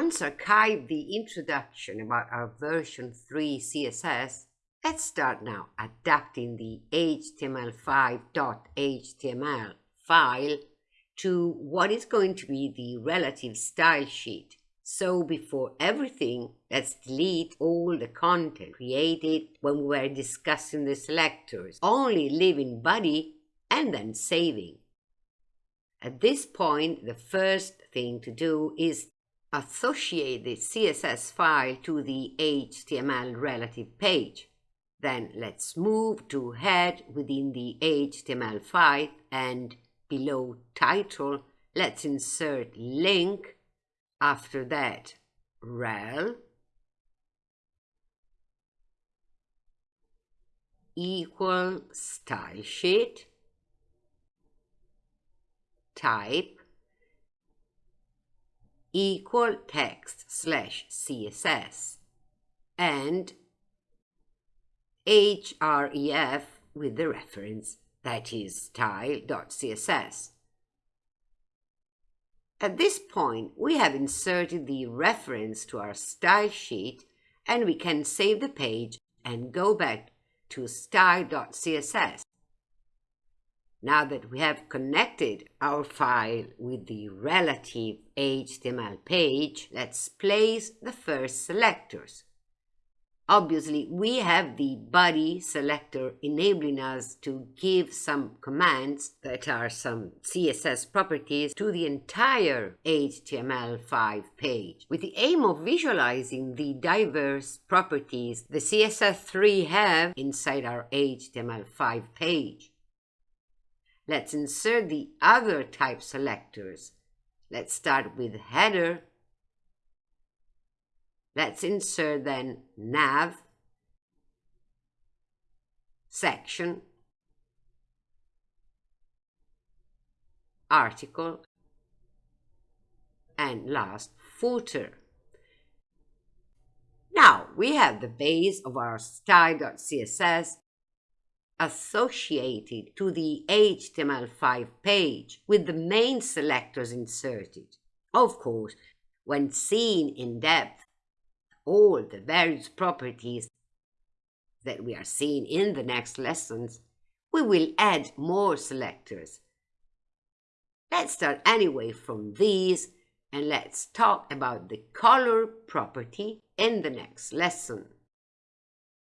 Once archived the introduction about our version 3 CSS, let's start now adapting the html5.html file to what is going to be the relative style sheet. So before everything, let's delete all the content created when we were discussing the selectors, only leaving body and then saving. At this point, the first thing to do is associate the CSS file to the HTML relative page. Then let's move to head within the HTML file and below title, let's insert link. After that, rel equal style sheet type equal text slash css and href with the reference that is style.css. At this point, we have inserted the reference to our style sheet and we can save the page and go back to style.css. Now that we have connected our file with the relative HTML page, let's place the first selectors. Obviously, we have the body selector enabling us to give some commands that are some CSS properties to the entire HTML5 page, with the aim of visualizing the diverse properties the CSS3 have inside our HTML5 page. Let's insert the other type selectors. Let's start with header Let's insert then nav, section, article, and last footer. Now we have the base of our style.css associated to the HTML5 page with the main selectors inserted. Of course, when seen in depth, all the various properties that we are seeing in the next lessons, we will add more selectors. Let's start anyway from these and let's talk about the color property in the next lesson.